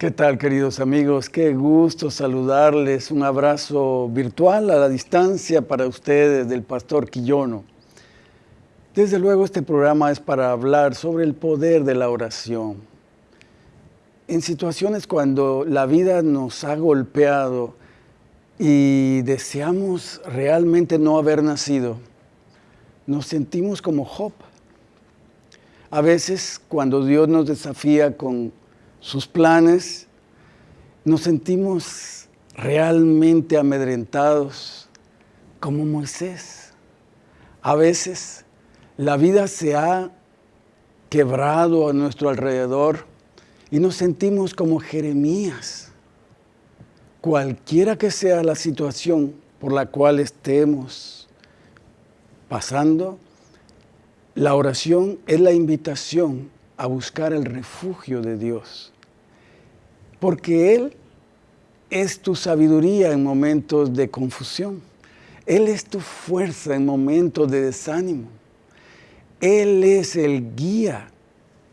¿Qué tal, queridos amigos? Qué gusto saludarles. Un abrazo virtual a la distancia para ustedes del Pastor Quillono. Desde luego, este programa es para hablar sobre el poder de la oración. En situaciones cuando la vida nos ha golpeado y deseamos realmente no haber nacido, nos sentimos como Job. A veces, cuando Dios nos desafía con sus planes, nos sentimos realmente amedrentados como Moisés. A veces la vida se ha quebrado a nuestro alrededor y nos sentimos como Jeremías. Cualquiera que sea la situación por la cual estemos pasando, la oración es la invitación a buscar el refugio de Dios. Porque Él es tu sabiduría en momentos de confusión. Él es tu fuerza en momentos de desánimo. Él es el guía,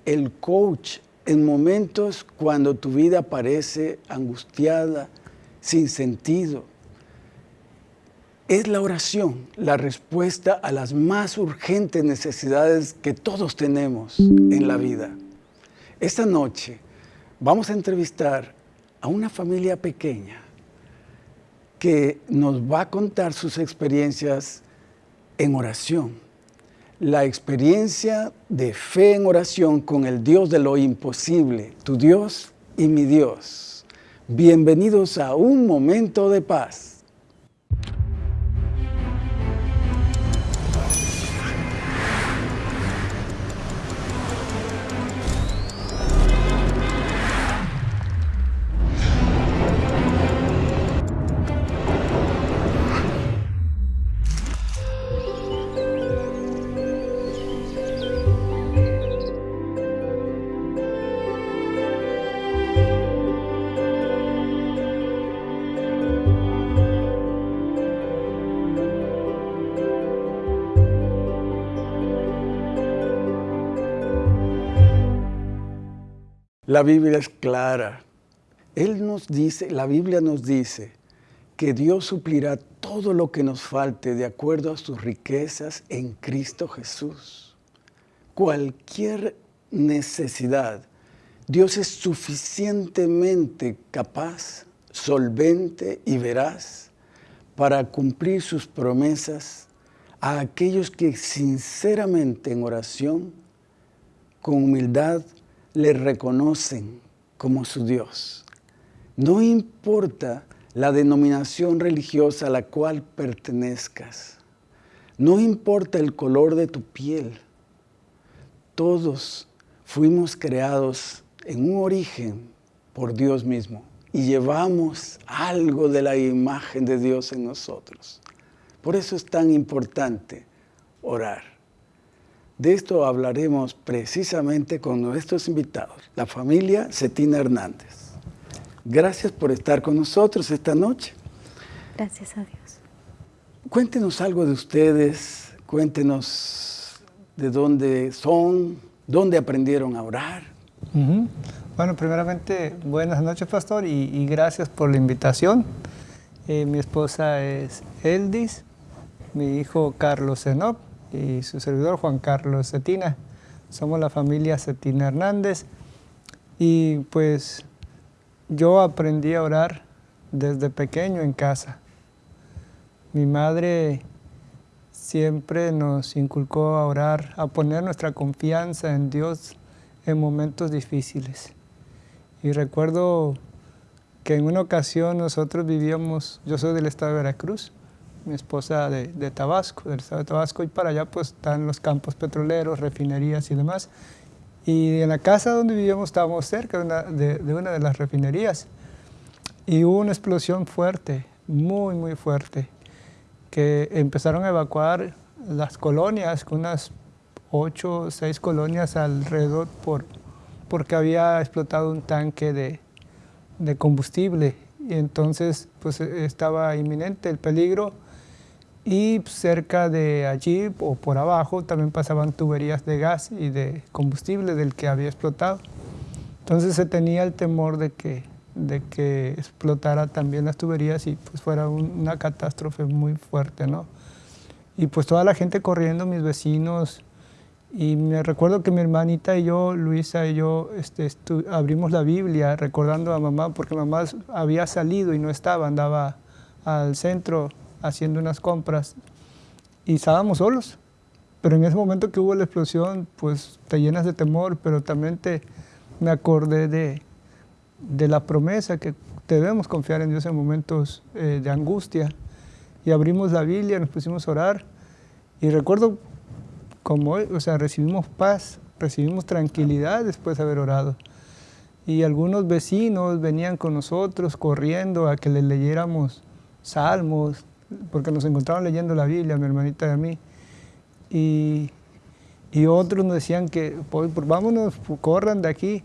el coach en momentos cuando tu vida parece angustiada, sin sentido. Es la oración la respuesta a las más urgentes necesidades que todos tenemos en la vida. Esta noche vamos a entrevistar a una familia pequeña que nos va a contar sus experiencias en oración. La experiencia de fe en oración con el Dios de lo imposible, tu Dios y mi Dios. Bienvenidos a un momento de paz. La Biblia es clara. Él nos dice, la Biblia nos dice que Dios suplirá todo lo que nos falte de acuerdo a sus riquezas en Cristo Jesús. Cualquier necesidad, Dios es suficientemente capaz, solvente y veraz para cumplir sus promesas a aquellos que sinceramente en oración, con humildad, le reconocen como su Dios. No importa la denominación religiosa a la cual pertenezcas. No importa el color de tu piel. Todos fuimos creados en un origen por Dios mismo y llevamos algo de la imagen de Dios en nosotros. Por eso es tan importante orar. De esto hablaremos precisamente con nuestros invitados, la familia Cetina Hernández. Gracias por estar con nosotros esta noche. Gracias a Dios. Cuéntenos algo de ustedes, cuéntenos de dónde son, dónde aprendieron a orar. Bueno, primeramente, buenas noches, pastor, y, gracias por la invitación. Eh, mi esposa es Eldis, mi hijo Carlos Zenop, y su servidor Juan Carlos Cetina. Somos la familia Cetina Hernández y pues yo aprendí a orar desde pequeño en casa. Mi madre siempre nos inculcó a orar, a poner nuestra confianza en Dios en momentos difíciles. Y recuerdo que en una ocasión nosotros vivíamos, yo soy del estado de Veracruz, mi esposa de, Tabasco, del estado de Tabasco, y para allá pues están los campos petroleros, refinerías y demás. Y en la casa donde vivíamos estábamos cerca de una de, una de las refinerías y hubo una explosión fuerte, muy, muy fuerte, que empezaron a evacuar las colonias, unas ocho o seis colonias alrededor por, porque había explotado un tanque de, de combustible y entonces pues estaba inminente el peligro y cerca de allí o por abajo también pasaban tuberías de gas y de combustible del que había explotado. Entonces se tenía el temor de que, de que explotara también las tuberías y pues fuera una catástrofe muy fuerte, ¿no? Y pues toda la gente corriendo, mis vecinos, y me recuerdo que mi hermanita y yo, Luisa y yo, este, abrimos la Biblia recordando a mamá, porque mamá había salido y no estaba, andaba al centro haciendo unas compras y estábamos solos. Pero en ese momento que hubo la explosión, pues te llenas de temor, pero también te, me acordé de, de la promesa que debemos confiar en Dios en momentos eh, de angustia. Y abrimos la Biblia, nos pusimos a orar. Y recuerdo como, o sea, recibimos paz, recibimos tranquilidad después de haber orado. Y algunos vecinos venían con nosotros corriendo a que le leyéramos salmos, porque nos encontraban leyendo la Biblia, mi hermanita y a mí. Y, y otros nos decían que, pues, vámonos, corran de aquí.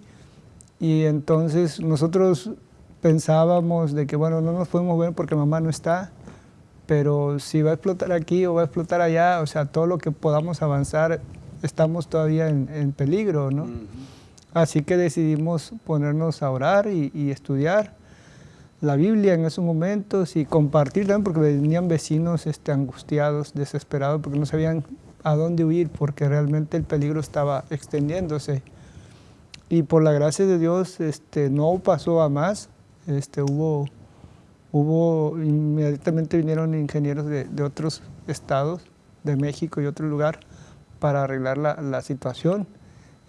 Y entonces nosotros pensábamos de que, bueno, no nos podemos ver porque mamá no está, pero si va a explotar aquí o va a explotar allá, o sea, todo lo que podamos avanzar, estamos todavía en, peligro, ¿no? Así que decidimos ponernos a orar y, estudiar la Biblia en esos momentos y compartir también, porque venían vecinos este, angustiados, desesperados, porque no sabían a dónde huir, porque realmente el peligro estaba extendiéndose. Y por la gracia de Dios este, no pasó a más, este, hubo, hubo, inmediatamente vinieron ingenieros de, otros estados, de México y otro lugar, para arreglar la, situación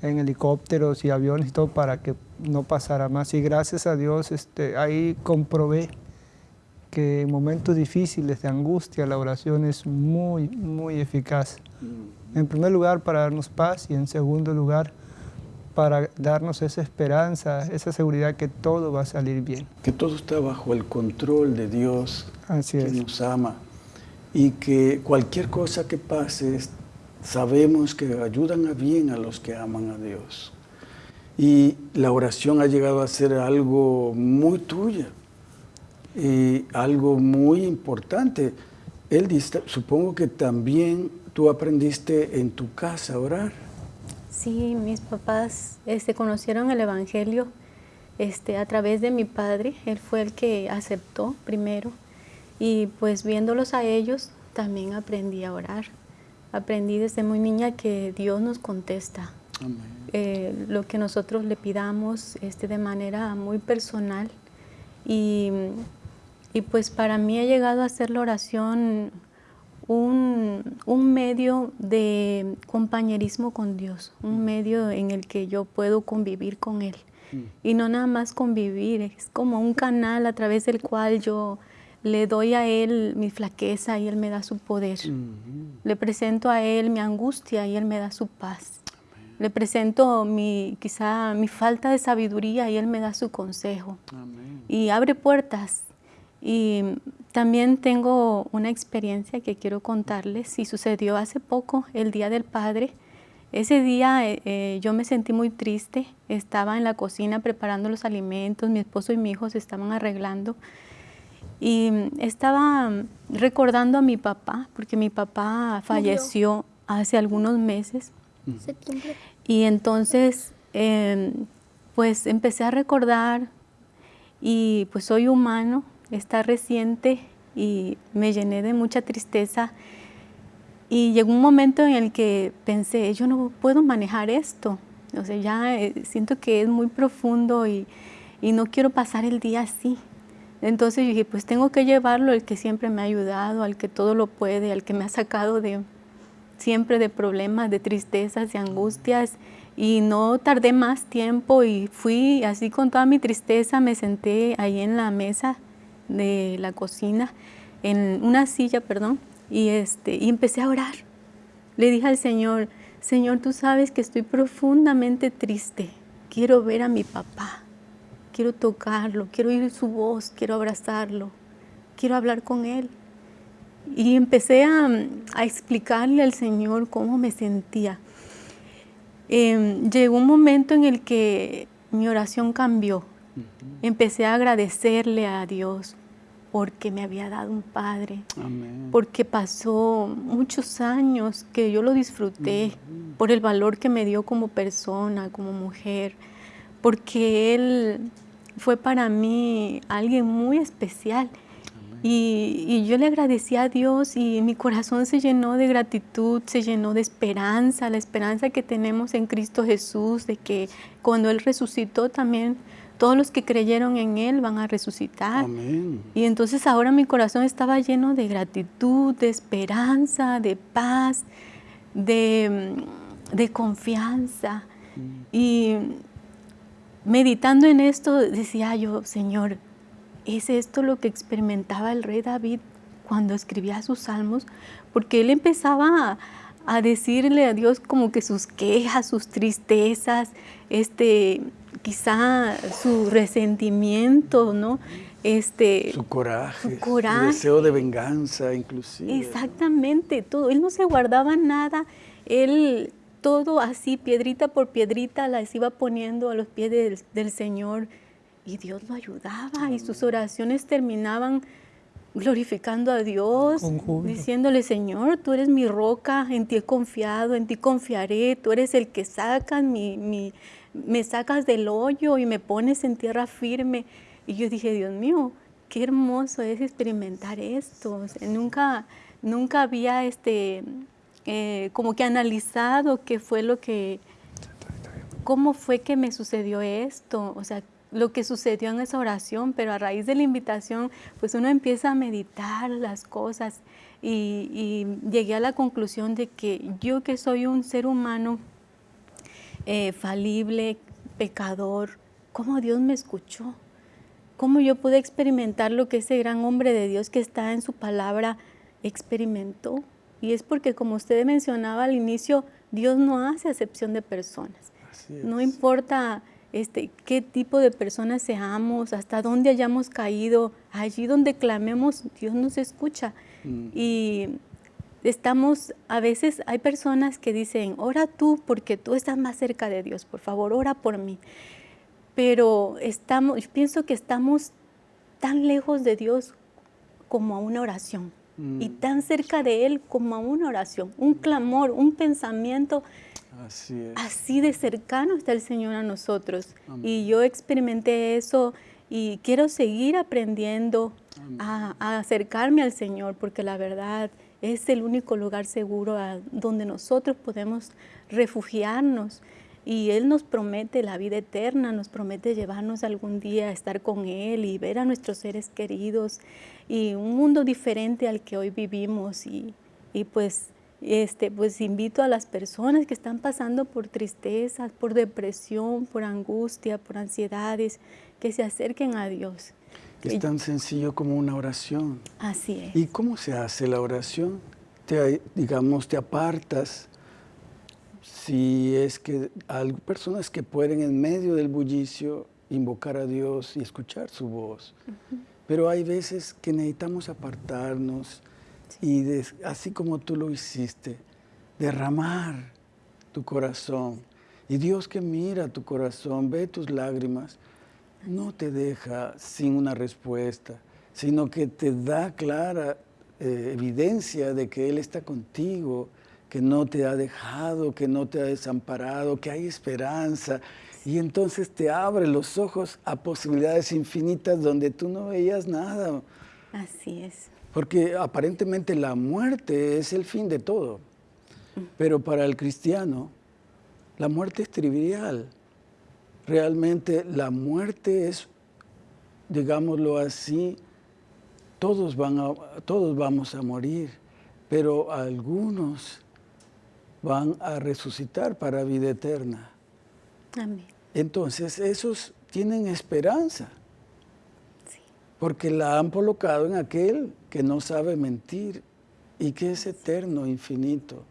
en helicópteros y aviones y todo para que no pasara más. Y gracias a Dios este, ahí comprobé que en momentos difíciles de angustia la oración es muy, muy eficaz. Mm. En primer lugar para darnos paz y en segundo lugar para darnos esa esperanza, esa seguridad que todo va a salir bien. Que todo está bajo el control de Dios, que nos ama, y que cualquier cosa que pase, sabemos que ayudan a bien a los que aman a Dios. Y la oración ha llegado a ser algo muy tuya, y algo muy importante. Él dice, supongo que también tú aprendiste en tu casa a orar. Sí, mis papás este, conocieron el Evangelio este, a través de mi padre. Él fue el que aceptó primero. Y pues viéndolos a ellos, también aprendí a orar. Aprendí desde muy niña que Dios nos contesta. Eh, lo que nosotros le pidamos este, de manera muy personal. Y, y pues para mí ha llegado a ser la oración un, medio de compañerismo con Dios, un mm. medio en el que yo puedo convivir con Él. Mm. Y no nada más convivir, es como un canal a través del cual yo le doy a Él mi flaqueza y Él me da su poder. Mm-hmm. Le presento a Él mi angustia y Él me da su paz. Le presento mi, quizá mi falta de sabiduría y Él me da su consejo. Y abre puertas. Y también tengo una experiencia que quiero contarles y sucedió hace poco, el Día del Padre. Ese día eh, eh, yo me sentí muy triste, estaba en la cocina preparando los alimentos, mi esposo y mi hijo se estaban arreglando y estaba recordando a mi papá, porque mi papá falleció hace algunos meses. Y entonces, em, pues empecé a recordar y pues soy humano, está reciente y me llené de mucha tristeza. Y llegó un momento en el que pensé, yo no puedo manejar esto. O sea, ya eh, siento que es muy profundo y, y no quiero pasar el día así. Entonces dije, pues tengo que llevarlo al que siempre me ha ayudado, al que todo lo puede, al que me ha sacado de siempre de problemas, de tristezas y angustias. Y no tardé más tiempo y fui así con toda mi tristeza, me senté ahí en la mesa de la cocina, en una silla, perdón, y, este, y empecé a orar. Le dije al Señor, Señor, tú sabes que estoy profundamente triste. Quiero ver a mi papá. Quiero tocarlo, quiero oír su voz, quiero abrazarlo, quiero hablar con él. Y empecé a, explicarle al Señor cómo me sentía. Em, llegó un momento en el que mi oración cambió. Empecé a agradecerle a Dios porque me había dado un padre, porque pasó muchos años que yo lo disfruté por el valor que me dio como persona, como mujer, porque Él fue para mí alguien muy especial. Y, yo le agradecí a Dios y mi corazón se llenó de gratitud, se llenó de esperanza, la esperanza que tenemos en Cristo Jesús, de que cuando Él resucitó también todos los que creyeron en Él van a resucitar. Y entonces ahora mi corazón estaba lleno de gratitud, de esperanza, de paz, de, de confianza. Mm. Y meditando en esto decía yo, Señor, ¿es esto lo que experimentaba el rey David cuando escribía sus salmos? Porque él empezaba a, decirle a Dios como que sus quejas, sus tristezas, este, quizá su resentimiento, ¿no? Este, su coraje, su deseo de venganza inclusive. Exactamente, todo. Él no se guardaba nada, él todo así, piedrita por piedrita, las iba poniendo a los pies del, Señor y Dios lo ayudaba y sus oraciones terminaban glorificando a Dios, diciéndole, Señor, tú eres mi roca, en ti he confiado, en ti confiaré, tú eres el que saca mi, me sacas del hoyo y me pones en tierra firme. Y yo dije, Dios mío, qué hermoso es experimentar esto. nunca, nunca había este, eh, como que analizado qué fue lo que, cómo fue que me sucedió esto, o sea, lo que sucedió en esa oración, pero a raíz de la invitación, pues uno empieza a meditar las cosas y, llegué a la conclusión de que yo que soy un ser humano eh, falible, pecador, cómo Dios me escuchó, cómo yo pude experimentar lo que ese gran hombre de Dios que está en su palabra experimentó. Y es porque, como usted mencionaba al inicio, Dios no hace acepción de personas. No importa este, qué tipo de personas seamos, hasta dónde hayamos caído, allí donde clamemos, Dios nos escucha. Mm. Y estamos, a veces hay personas que dicen, ora tú porque tú estás más cerca de Dios, por favor, ora por mí. Pero estamos, yo pienso que estamos tan lejos de Dios como a una oración y mm. tan cerca de Él como a una oración, un clamor, un pensamiento. Así, de cercano está el Señor a nosotros. Y yo experimenté eso y quiero seguir aprendiendo a, acercarme al Señor porque la verdad es el único lugar seguro donde nosotros podemos refugiarnos y Él nos promete la vida eterna, nos promete llevarnos algún día a estar con Él y ver a nuestros seres queridos y un mundo diferente al que hoy vivimos. Y, pues, este, pues invito a las personas que están pasando por tristeza, por depresión, por angustia, por ansiedades, que se acerquen a Dios. Es tan sencillo como una oración. Así es. ¿Y cómo se hace la oración? Te, digamos, te apartas si es que hay personas que pueden en medio del bullicio invocar a Dios y escuchar su voz. Pero hay veces que necesitamos apartarnos y así como tú lo hiciste, derramar tu corazón. Y Dios que mira tu corazón, ve tus lágrimas, no te deja sin una respuesta, sino que te da clara eh, evidencia de que Él está contigo, que no te ha dejado, que no te ha desamparado, que hay esperanza. Y entonces te abre los ojos a posibilidades infinitas donde tú no veías nada. Así es. Porque aparentemente la muerte es el fin de todo. Pero para el cristiano, la muerte es trivial. Realmente la muerte es, digámoslo así, todos, van a, todos vamos a morir, pero algunos van a resucitar para vida eterna. Amén. Entonces, esos tienen esperanza. Porque la han colocado en aquel que no sabe mentir y que es eterno, infinito.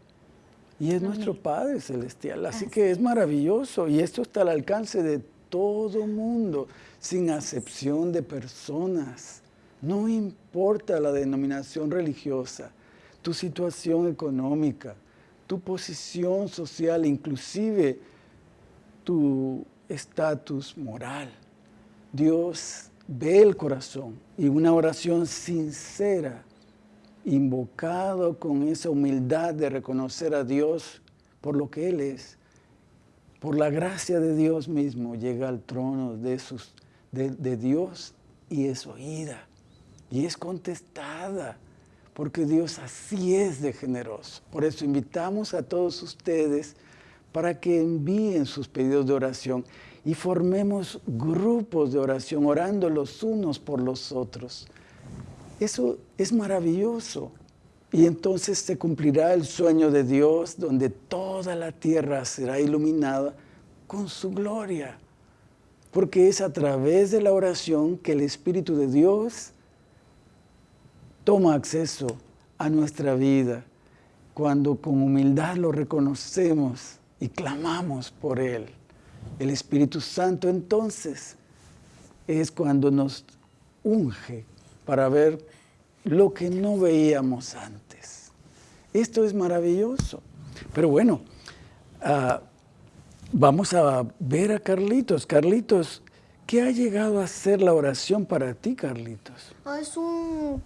Y es nuestro Padre Celestial. Así, que es maravilloso. Y esto está al alcance de todo mundo, sin acepción de personas. No importa la denominación religiosa, tu situación económica, tu posición social, inclusive tu estatus moral. Dios ve el corazón y una oración sincera, invocado con esa humildad de reconocer a Dios por lo que Él es, por la gracia de Dios mismo, llega al trono de, de Dios y es oída y es contestada, porque Dios así es de generoso. Por eso invitamos a todos ustedes para que envíen sus pedidos de oración y formemos grupos de oración, orando los unos por los otros. Eso es maravilloso. Y entonces se cumplirá el sueño de Dios, donde toda la tierra será iluminada con su gloria. Porque es a través de la oración que el Espíritu de Dios toma acceso a nuestra vida, cuando con humildad lo reconocemos y clamamos por Él. El Espíritu Santo entonces es cuando nos unge para ver lo que no veíamos antes. Esto es maravilloso. Pero bueno, uh, vamos a ver a Carlitos. Carlitos, ¿qué ha llegado a ser la oración para ti, Carlitos? Ah, es un,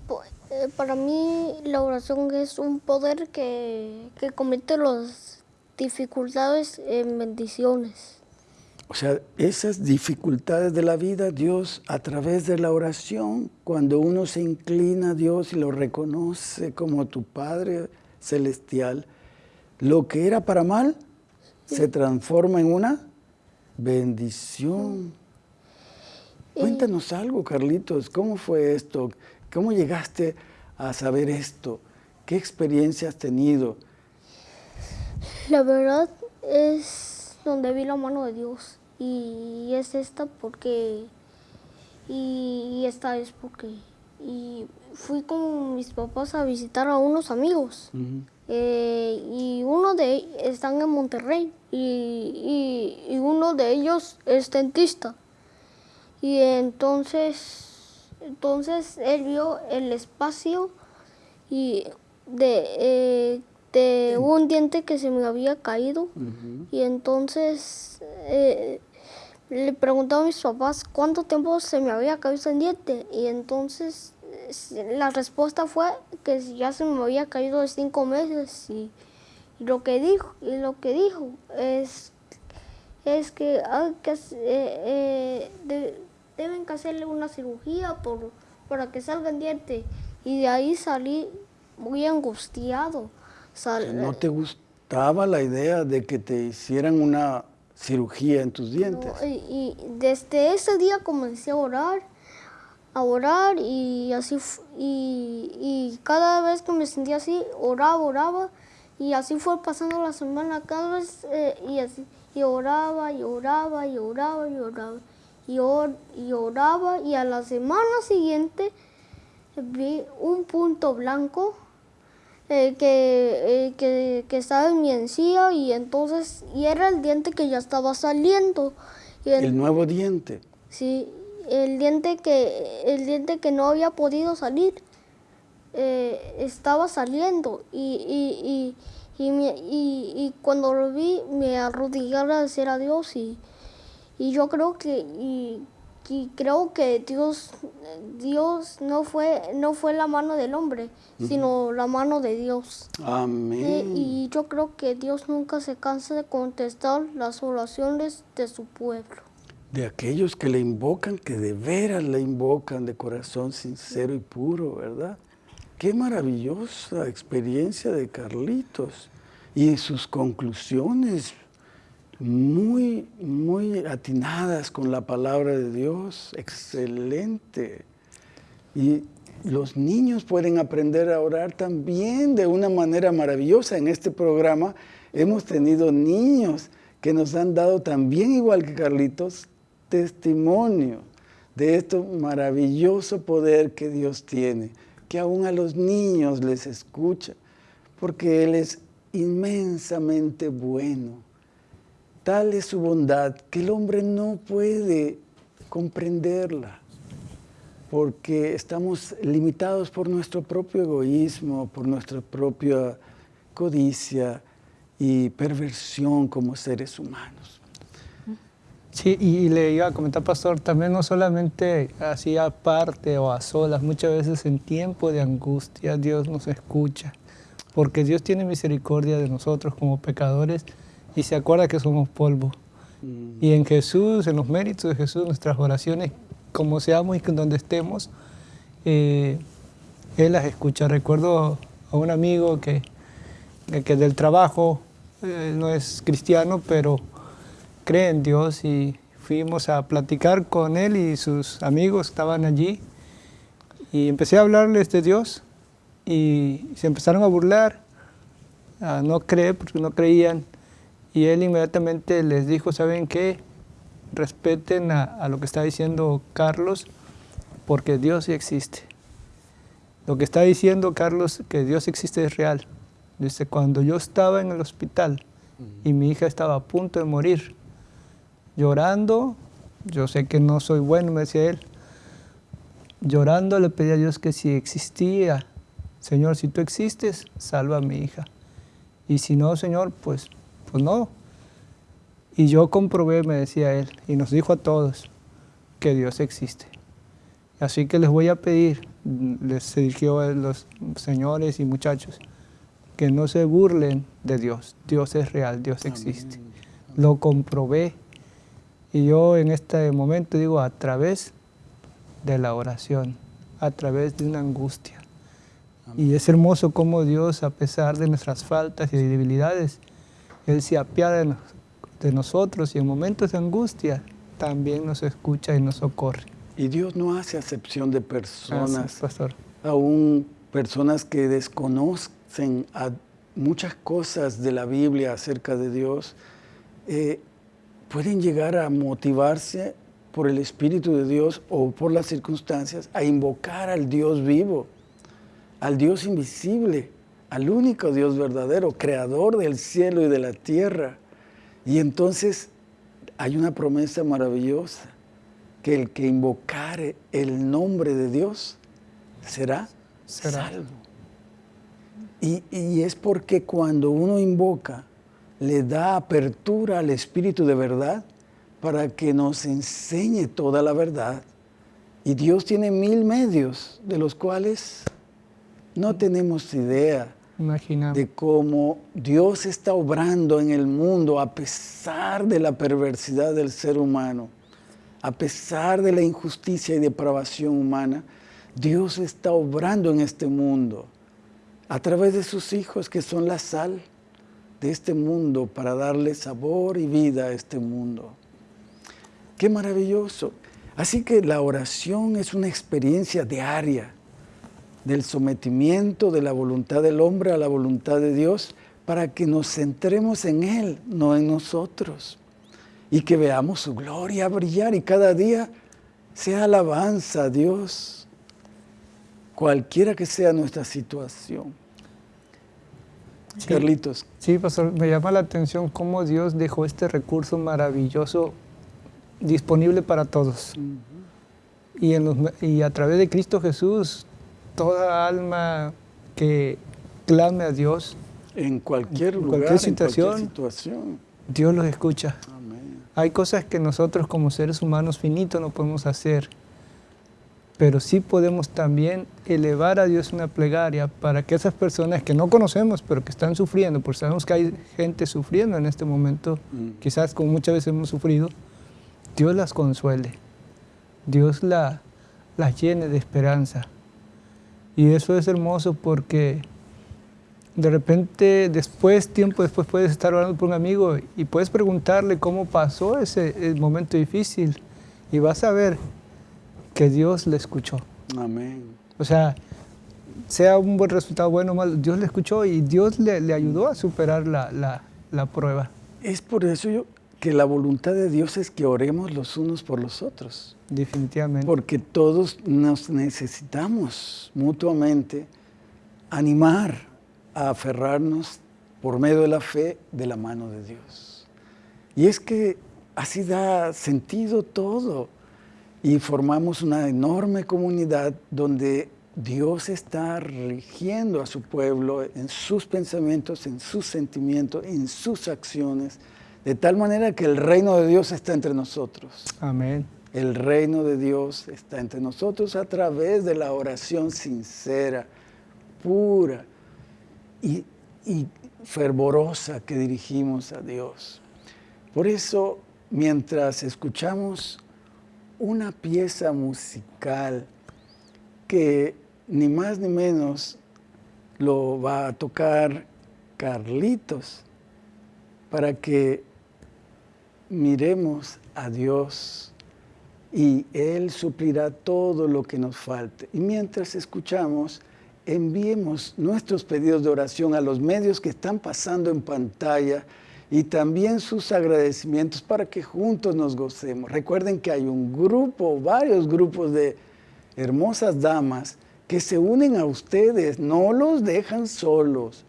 eh, para mí la oración es un poder que, que convierte las dificultades en bendiciones. O sea, esas dificultades de la vida, Dios a través de la oración, cuando uno se inclina a Dios y lo reconoce como tu Padre Celestial, lo que era para mal se transforma en una bendición. Cuéntanos algo, Carlitos, ¿cómo fue esto? ¿Cómo llegaste a saber esto? ¿Qué experiencia has tenido? La verdad es donde vi la mano de Dios y es esta porque y, esta es porque y fui con mis papás a visitar a unos amigos eh, y uno de ellos están en Monterrey y, y, uno de ellos es dentista y entonces entonces él vio el espacio y de eh, de un diente que se me había caído. Y entonces eh, le preguntaba a mis papás cuánto tiempo se me había caído el diente. Y entonces la respuesta fue que ya se me había caído de cinco meses. Y, lo que dijo y lo que dijo es es que, que eh, eh, deben que hacerle una cirugía por, para que salga el diente y de ahí salí muy angustiado. ¿No te gustaba la idea de que te hicieran una cirugía en tus dientes? y, desde ese día comencé a orar, a orar y así y, cada vez que me sentía así, oraba, oraba y así fue pasando la semana cada vez eh, y así y oraba y oraba y oraba y oraba y, y oraba y a la semana siguiente vi un punto blanco eh, que, eh, que, que, estaba en mi encía y entonces, y era el diente que ya estaba saliendo. el, nuevo diente? Sí, el diente que, el diente que no había podido salir eh, estaba saliendo y, y, y, y, cuando lo vi me arrodillé a agradecer a Dios y, y yo creo que, y creo que Dios, Dios no fue, no fue la mano del hombre, sino la mano de Dios. Amén. y yo creo que Dios nunca se cansa de contestar las oraciones de su pueblo. De aquellos que le invocan, que de veras le invocan de corazón sincero y puro, ¿verdad? Qué maravillosa experiencia de Carlitos y sus conclusiones muy, muy atinadas con la palabra de Dios, excelente. Y los niños pueden aprender a orar también de una manera maravillosa. En este programa hemos tenido niños que nos han dado también, igual que Carlitos, testimonio de este maravilloso poder que Dios tiene, que aún a los niños les escucha, porque Él es inmensamente bueno Tal es su bondad que el hombre no puede comprenderla, porque estamos limitados por nuestro propio egoísmo, por nuestra propia codicia y perversión como seres humanos. Sí, y le iba a comentar, pastor, también no solamente así aparte o a solas, muchas veces en tiempo de angustia Dios nos escucha, porque Dios tiene misericordia de nosotros como pecadores y se acuerda que somos polvo. Mm. Y en Jesús, en los méritos de Jesús, nuestras oraciones, como seamos y donde estemos, eh, Él las escucha. Recuerdo a un amigo que, que del trabajo, eh, no es cristiano, pero cree en Dios y fuimos a platicar con él y sus amigos estaban allí y empecé a hablarles de Dios y se empezaron a burlar, a no creer porque no creían y él inmediatamente les dijo, ¿saben qué? Respeten a, lo que está diciendo Carlos porque Dios sí existe. Lo que está diciendo Carlos, que Dios existe es real. Dice, cuando yo estaba en el hospital y mi hija estaba a punto de morir, llorando, yo sé que no soy bueno, me decía él, llorando le pedí a Dios que si existía, Señor, si tú existes, salva a mi hija. Y si no, Señor, pues, pues no. Y yo comprobé, me decía él, y nos dijo a todos que Dios existe. Así que les voy a pedir, les dirigió a los señores y muchachos, que no se burlen de Dios. Dios es real, Dios existe. Lo comprobé y yo en este momento digo a través de la oración, a través de una angustia. Y es hermoso cómo Dios, a pesar de nuestras faltas y debilidades, Él se apiada de nosotros y en momentos de angustia también nos escucha y nos socorre. Y Dios no hace acepción de personas, pastor. aún personas que desconocen muchas cosas de la Biblia acerca de Dios. Eh, pueden llegar a motivarse por el Espíritu de Dios o por las circunstancias a invocar al Dios vivo, al Dios invisible, al único Dios verdadero, creador del cielo y de la tierra. Y entonces hay una promesa maravillosa, que el que invocare el nombre de Dios será, salvo. Y, y es porque cuando uno invoca le da apertura al Espíritu de verdad para que nos enseñe toda la verdad. Y Dios tiene mil medios de los cuales no tenemos idea de cómo Dios está obrando en el mundo a pesar de la perversidad del ser humano, a pesar de la injusticia y depravación humana. Dios está obrando en este mundo a través de sus hijos que son la sal de este mundo para darle sabor y vida a este mundo. Qué maravilloso. Así que la oración es una experiencia diaria del sometimiento de la voluntad del hombre a la voluntad de Dios para que nos centremos en Él, no en nosotros, y que veamos su gloria brillar y cada día sea alabanza a Dios, cualquiera que sea nuestra situación. Carlitos. Sí, pastor, me llama la atención cómo Dios dejó este recurso maravilloso disponible para todos. y, en y a través de Cristo Jesús, toda alma que clame a Dios, en cualquier lugar, situación, situación, Dios los escucha. Hay cosas que nosotros como seres humanos finitos no podemos hacer pero sí podemos también elevar a Dios una plegaria para que esas personas que no conocemos, pero que están sufriendo, porque sabemos que hay gente sufriendo en este momento, mm. quizás como muchas veces hemos sufrido, Dios las consuele, Dios la, las llene de esperanza. Y eso es hermoso porque de repente, después, tiempo después, puedes estar hablando por un amigo y puedes preguntarle cómo pasó ese momento difícil y vas a ver que Dios le escuchó. Amén. O sea, sea un buen resultado, bueno o malo, Dios le escuchó y Dios le, ayudó a superar la, la, prueba. Es por eso yo, que la voluntad de Dios es que oremos los unos por los otros. Definitivamente. Porque todos nos necesitamos mutuamente animar a aferrarnos por medio de la fe de la mano de Dios. Y es que así da sentido todo y formamos una enorme comunidad donde Dios está rigiendo a su pueblo en sus pensamientos, en sus sentimientos, en sus acciones, de tal manera que el reino de Dios está entre nosotros. Amén. El reino de Dios está entre nosotros a través de la oración sincera, pura y, fervorosa que dirigimos a Dios. Por eso mientras escuchamos una pieza musical que ni más ni menos lo va a tocar Carlitos para que miremos a Dios y Él suplirá todo lo que nos falte. Y mientras escuchamos, enviemos nuestros pedidos de oración a los medios que están pasando en pantalla y también sus agradecimientos para que juntos nos gocemos. Recuerden que hay un grupo, varios grupos de hermosas damas que se unen a ustedes, no los dejan solos.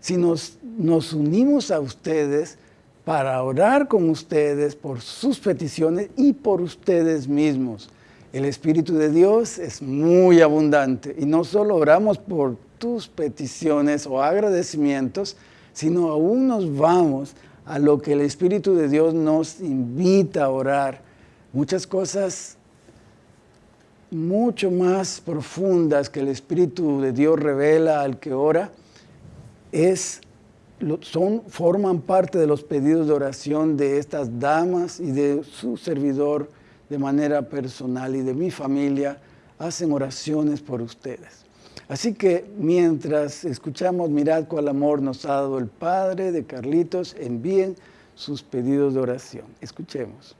Si nos, nos unimos a ustedes para orar con ustedes por sus peticiones y por ustedes mismos. El Espíritu de Dios es muy abundante y no solo oramos por tus peticiones o agradecimientos, sino aún nos vamos a lo que el Espíritu de Dios nos invita a orar. Muchas cosas mucho más profundas que el Espíritu de Dios revela al que ora, es, son, forman parte de los pedidos de oración de estas damas y de su servidor de manera personal y de mi familia, hacen oraciones por ustedes. Así que mientras escuchamos, mirad cuál amor nos ha dado el Padre de Carlitos, envíen sus pedidos de oración. Escuchemos.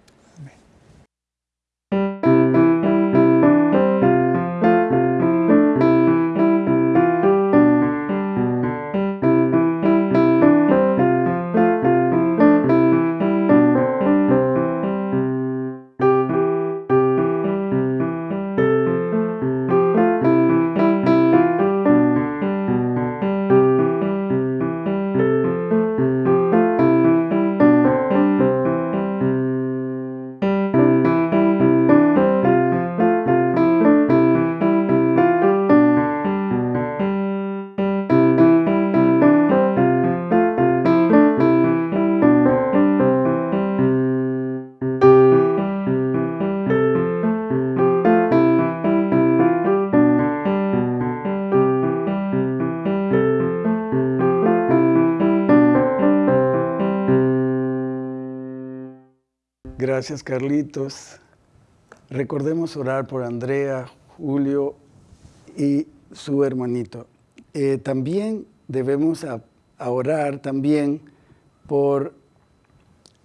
Gracias, Carlitos. Recordemos orar por Andrea, Julio y su hermanito. Eh, también debemos orar también por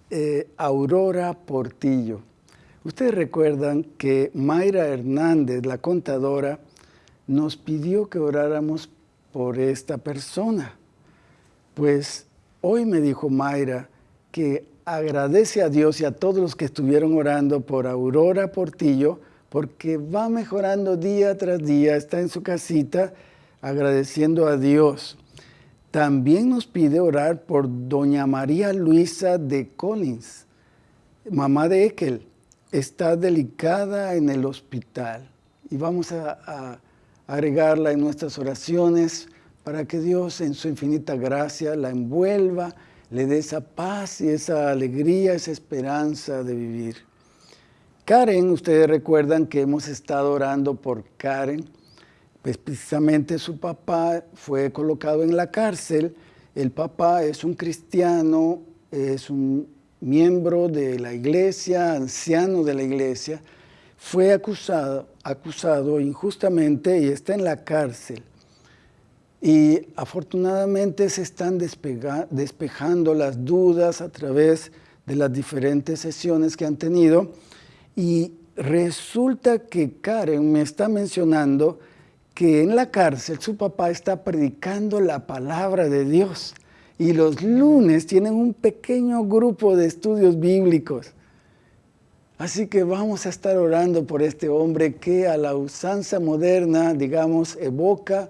eh, Aurora Portillo. Ustedes recuerdan que Mayra Hernández, la contadora, nos pidió que oráramos por esta persona. Pues hoy me dijo Mayra que agradece a Dios y a todos los que estuvieron orando por Aurora Portillo, porque va mejorando día tras día, está en su casita agradeciendo a Dios. También nos pide orar por doña María Luisa de Collins, mamá de Ekel. Está delicada en el hospital y vamos a, a agregarla en nuestras oraciones para que Dios en su infinita gracia la envuelva le dé esa paz y esa alegría, esa esperanza de vivir. Karen, ustedes recuerdan que hemos estado orando por Karen, pues precisamente su papá fue colocado en la cárcel. El papá es un cristiano, es un miembro de la iglesia, anciano de la iglesia, fue acusado, acusado injustamente y está en la cárcel. Y afortunadamente se están despejando las dudas a través de las diferentes sesiones que han tenido. Y resulta que Karen me está mencionando que en la cárcel su papá está predicando la palabra de Dios. Y los lunes tienen un pequeño grupo de estudios bíblicos. Así que vamos a estar orando por este hombre que a la usanza moderna, digamos, evoca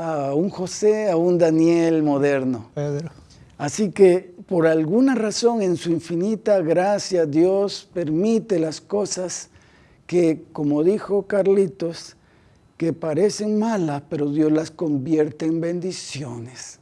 a un José, a un Daniel moderno. Pedro. Así que por alguna razón en su infinita gracia Dios permite las cosas que, como dijo Carlitos, que parecen malas, pero Dios las convierte en bendiciones.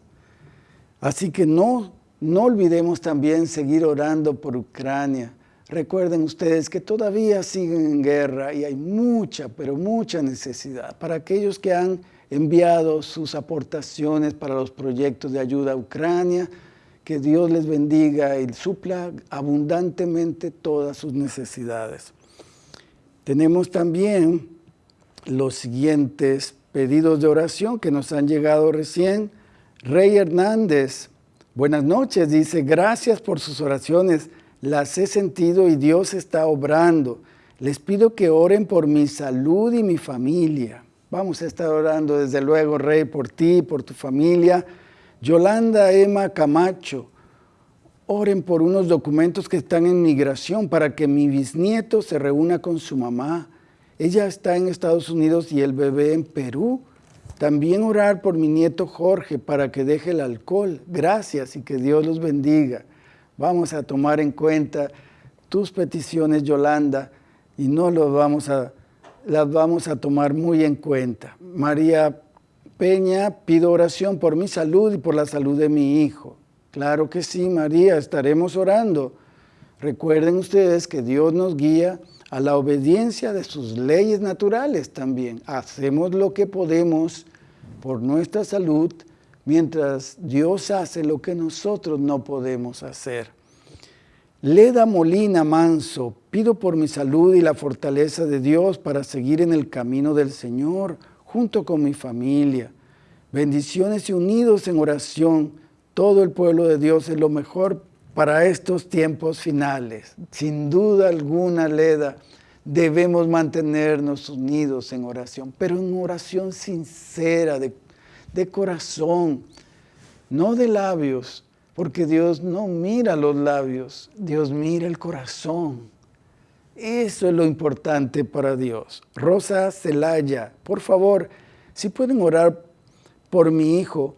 Así que no, no olvidemos también seguir orando por Ucrania. Recuerden ustedes que todavía siguen en guerra y hay mucha, pero mucha necesidad. Para aquellos que han enviado sus aportaciones para los proyectos de ayuda a Ucrania, que Dios les bendiga y supla abundantemente todas sus necesidades. Tenemos también los siguientes pedidos de oración que nos han llegado recién. Rey Hernández, buenas noches, dice, gracias por sus oraciones, las he sentido y Dios está obrando. Les pido que oren por mi salud y mi familia. Vamos a estar orando desde luego, Rey, por ti, por tu familia. Yolanda Emma Camacho, oren por unos documentos que están en migración para que mi bisnieto se reúna con su mamá. Ella está en Estados Unidos y el bebé en Perú. También orar por mi nieto Jorge para que deje el alcohol. Gracias y que Dios los bendiga. Vamos a tomar en cuenta tus peticiones, Yolanda, y no los vamos a, las vamos a tomar muy en cuenta. María Peña, pido oración por mi salud y por la salud de mi hijo. Claro que sí, María, estaremos orando. Recuerden ustedes que Dios nos guía a la obediencia de sus leyes naturales también. Hacemos lo que podemos por nuestra salud mientras Dios hace lo que nosotros no podemos hacer. Leda Molina Manso, pido por mi salud y la fortaleza de Dios para seguir en el camino del Señor junto con mi familia. Bendiciones y unidos en oración todo el pueblo de Dios es lo mejor para estos tiempos finales. Sin duda alguna, Leda, debemos mantenernos unidos en oración, pero en oración sincera, de, de corazón, no de labios, porque Dios no mira los labios, Dios mira el corazón. Eso es lo importante para Dios. Rosa Celaya, por favor, si pueden orar por mi hijo,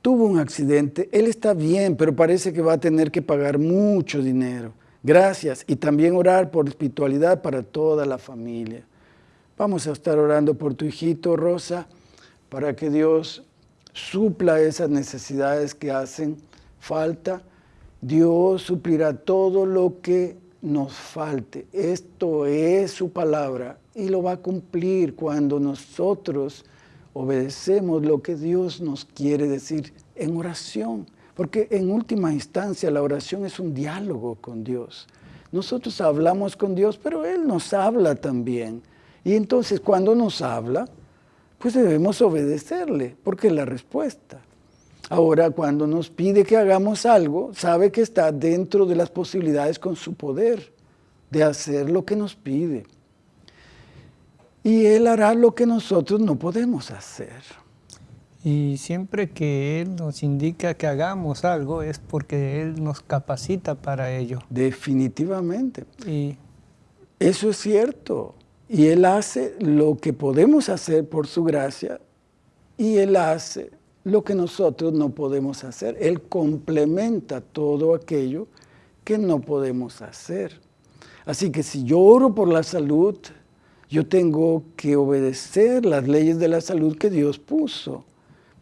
tuvo un accidente, él está bien, pero parece que va a tener que pagar mucho dinero. Gracias. Y también orar por espiritualidad para toda la familia. Vamos a estar orando por tu hijito, Rosa, para que Dios supla esas necesidades que hacen falta. Dios suplirá todo lo que nos falte. Esto es su palabra y lo va a cumplir cuando nosotros obedecemos lo que Dios nos quiere decir en oración, porque en última instancia la oración es un diálogo con Dios. Nosotros hablamos con Dios, pero Él nos habla también. Y entonces cuando nos habla, pues debemos obedecerle, porque es la respuesta. Ahora, cuando nos pide que hagamos algo, sabe que está dentro de las posibilidades con su poder de hacer lo que nos pide y Él hará lo que nosotros no podemos hacer. Y siempre que Él nos indica que hagamos algo es porque Él nos capacita para ello. Definitivamente. Y eso es cierto. Y Él hace lo que podemos hacer por su gracia y Él hace lo que nosotros no podemos hacer. Él complementa todo aquello que no podemos hacer. Así que si yo oro por la salud, yo tengo que obedecer las leyes de la salud que Dios puso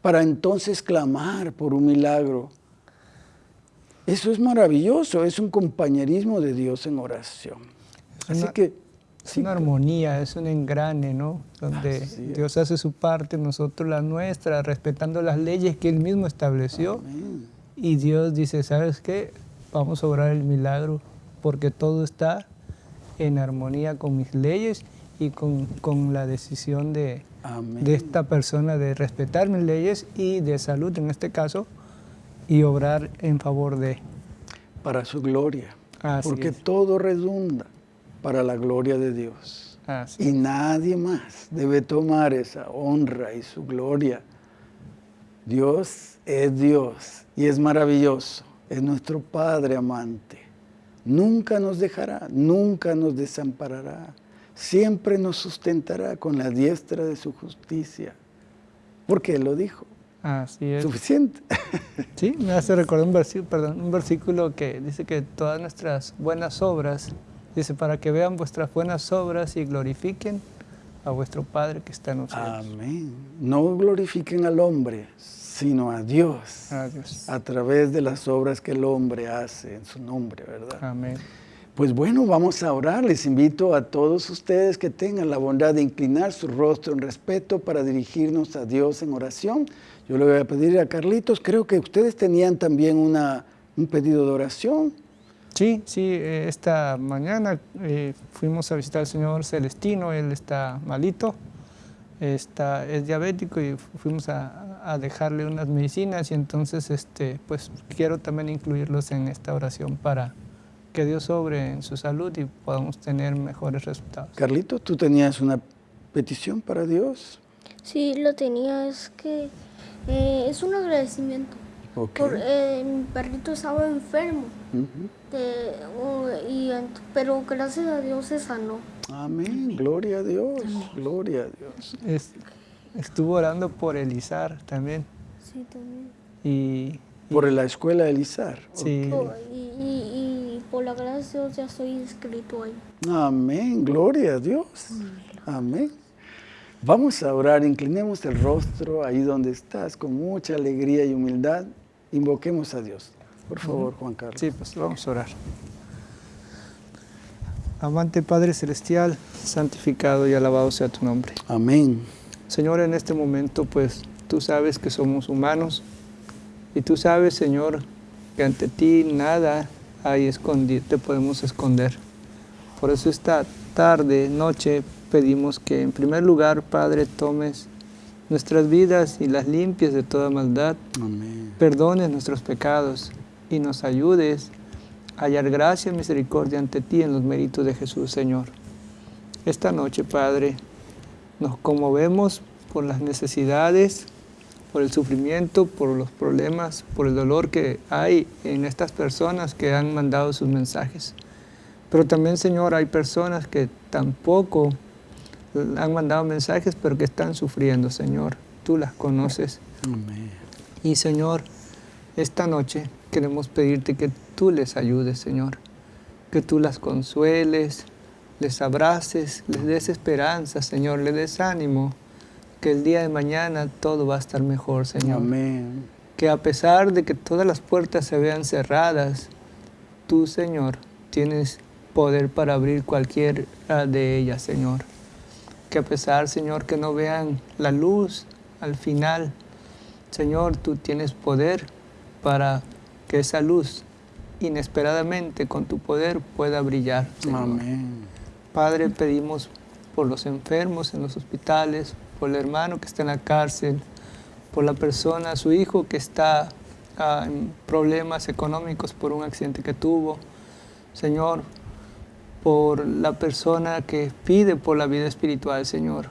para entonces clamar por un milagro. Eso es maravilloso, es un compañerismo de Dios en oración. Así que es una armonía, es un engrane, ¿no? Donde Dios hace su parte, nosotros la nuestra, respetando las leyes que Él mismo estableció. Y Dios dice, ¿sabes qué? Vamos a orar el milagro porque todo está en armonía con mis leyes y con, la decisión de, de, esta persona de respetar mis leyes y de salud en este caso y obrar en favor de. Para su gloria. porque todo redunda para la gloria de Dios. y nadie más debe tomar esa honra y su gloria. Dios es Dios y es maravilloso. Es nuestro Padre amante. Nunca nos dejará, nunca nos desamparará siempre nos sustentará con la diestra de su justicia. Porque Él lo dijo. Así es. Suficiente. Sí, me hace recordar un versículo, perdón, un versículo que dice que todas nuestras buenas obras, dice, para que vean vuestras buenas obras y glorifiquen a vuestro Padre que está en los cielos. Amén. No glorifiquen al hombre, sino a Dios, a Dios. A través de las obras que el hombre hace en su nombre, ¿verdad? Amén. Pues bueno, vamos a orar. Les invito a todos ustedes que tengan la bondad de inclinar su rostro en respeto para dirigirnos a Dios en oración. Yo le voy a pedir a Carlitos, creo que ustedes tenían también una un pedido de oración. Sí, sí, eh, esta mañana eh, fuimos a visitar al señor Celestino, él está malito, está, es diabético y fuimos a, a dejarle unas medicinas y entonces este, pues quiero también incluirlos en esta oración para que Dios sobre en su salud y podamos tener mejores resultados. Carlito, ¿tú tenías una petición para Dios? Sí, lo tenía, es que eh, es un agradecimiento. Por, eh, mi perrito estaba enfermo, De- oh, y, ent- pero gracias a Dios se sanó. Amén. Gloria a Dios. Gloria a Dios. Es- estuvo orando por Elizar también Sí, también. y, y- Por la escuela de Elizar. sí, Oh, y, y- y por la gracia de Dios ya estoy inscrito ahí. Amén. Gloria a Dios. Amén. Vamos a orar. Inclinemos el rostro ahí donde estás con mucha alegría y humildad. Invoquemos a Dios. Por favor, Juan Carlos. Sí, pues vamos a orar. Amante Padre Celestial, santificado y alabado sea tu nombre. Amén. Señor, en este momento, pues tú sabes que somos humanos y tú sabes, Señor, que ante ti nada hay escondido, te podemos esconder. Por eso esta tarde, noche, pedimos que en primer lugar, Padre, tomes nuestras vidas y las limpies de toda maldad Amén. perdones nuestros pecados y nos ayudes a hallar gracia y misericordia ante ti en los méritos de Jesús, Señor. Esta noche, Padre, nos conmovemos por las necesidades, por el sufrimiento, por los problemas, por el dolor que hay en estas personas que han mandado sus mensajes. Pero también, Señor, hay personas que tampoco han mandado mensajes, pero que están sufriendo, Señor. Tú las conoces. Amén. Y Señor, esta noche queremos pedirte que tú les ayudes, Señor, que tú las consueles, les abraces, les des esperanza, Señor, les des ánimo, que el día de mañana todo va a estar mejor, Señor. Amén. Que a pesar de que todas las puertas se vean cerradas, tú, Señor, tienes poder para abrir cualquiera de ellas, Señor. Que a pesar, Señor, que no vean la luz al final, Señor, tú tienes poder para que esa luz inesperadamente con tu poder pueda brillar. Señor. Amén. Padre, pedimos por los enfermos en los hospitales, por el hermano que está en la cárcel, por la persona, su hijo que está ah, en problemas económicos por un accidente que tuvo. Señor, por la persona que pide por la vida espiritual, Señor.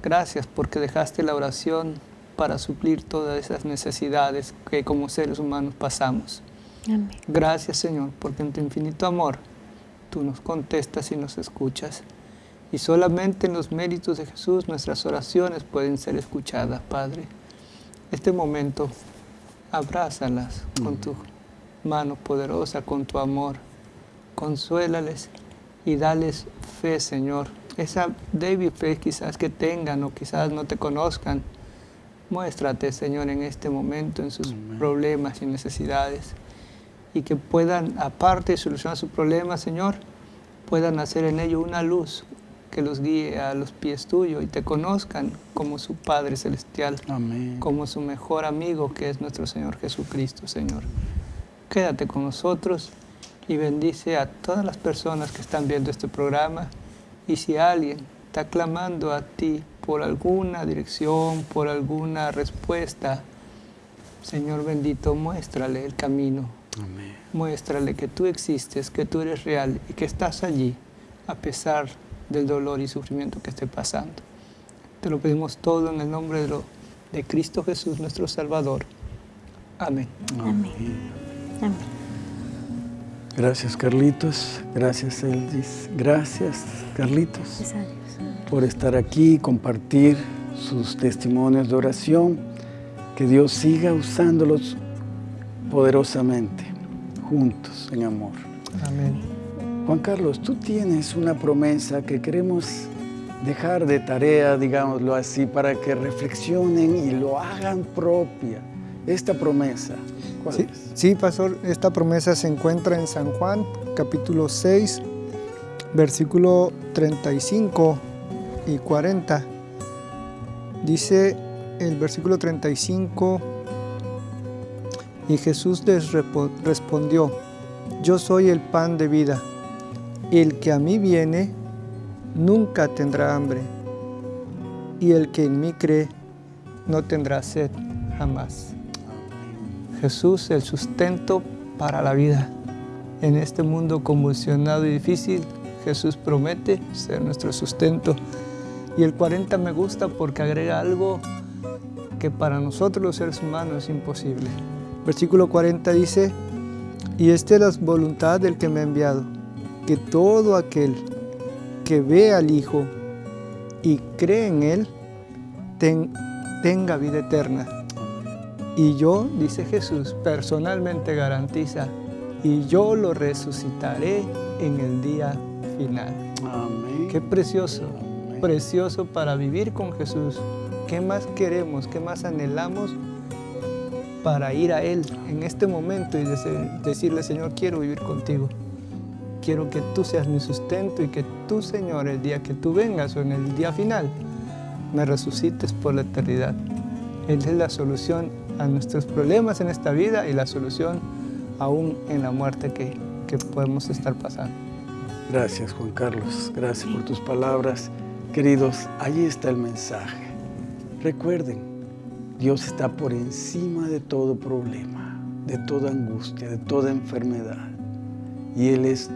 Gracias porque dejaste la oración para suplir todas esas necesidades que como seres humanos pasamos. Amén. Gracias Señor, porque en tu infinito amor tú nos contestas y nos escuchas. Y solamente en los méritos de Jesús nuestras oraciones pueden ser escuchadas, Padre. Este momento, abrázalas con tu mano poderosa, con tu amor. Consuélales y dales fe, Señor. Esa débil fe quizás que tengan o quizás no te conozcan. Muéstrate, Señor, en este momento, en sus Amén. problemas y necesidades y que puedan, aparte de solucionar sus problemas, Señor, puedan hacer en ello una luz que los guíe a los pies tuyos y te conozcan como su Padre Celestial, Amén. como su mejor amigo que es nuestro Señor Jesucristo, Señor. Quédate con nosotros y bendice a todas las personas que están viendo este programa y si alguien está clamando a ti por alguna dirección, por alguna respuesta, Señor bendito, muéstrale el camino, Amén. Muéstrale que tú existes, que tú eres real y que estás allí a pesar del dolor y sufrimiento que esté pasando. Te lo pedimos todo en el nombre de, lo- de Cristo Jesús, nuestro Salvador. Amén. Amén. Amén. Gracias, Carlitos. Gracias, Eldis. Gracias, Carlitos. Por estar aquí y compartir sus testimonios de oración. Que Dios siga usándolos poderosamente, juntos, en amor. Amén. Juan Carlos, tú tienes una promesa que queremos dejar de tarea, digámoslo así, para que reflexionen y lo hagan propia. Esta promesa, ¿cuál Sí, es? sí, pastor, esta promesa se encuentra en San Juan, capítulo 6, versículo 35 y 40. Dice el versículo 35, Y Jesús les respondió, yo soy el pan de vida. El que a mí viene nunca tendrá hambre, y el que en mí cree no tendrá sed jamás. Jesús, el sustento para la vida. En este mundo convulsionado y difícil, Jesús promete ser nuestro sustento. Y el 40 me gusta porque agrega algo que para nosotros los seres humanos es imposible. Versículo 40 dice, y esta es la voluntad del que me ha enviado, que todo aquel que ve al Hijo y cree en Él, tenga vida eterna. Y yo, dice Jesús, personalmente garantiza, y yo lo resucitaré en el día final. Amén. Qué precioso, precioso para vivir con Jesús. ¿Qué más queremos? ¿Qué más anhelamos? para ir a Él en este momento y decirle, Señor, quiero vivir contigo. Quiero que tú seas mi sustento y que tú, Señor, el día que tú vengas o en el día final, me resucites por la eternidad. Él es la solución a nuestros problemas en esta vida y la solución aún en la muerte que, que podemos estar pasando. Gracias, Juan Carlos. Gracias por tus palabras. Queridos, ahí está el mensaje. Recuerden, Dios está por encima de todo problema, de toda angustia, de toda enfermedad. Y Él es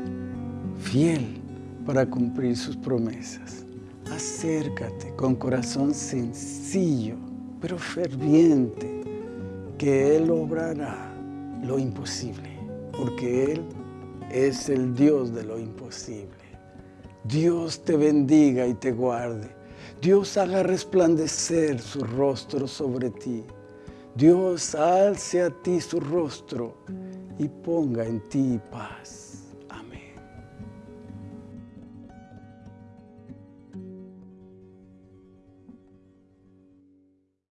fiel para cumplir sus promesas. Acércate con corazón sencillo, pero ferviente, que Él obrará lo imposible, porque Él es el Dios de lo imposible. Dios te bendiga y te guarde. Dios haga resplandecer su rostro sobre ti. Dios alce a ti su rostro y ponga en ti paz.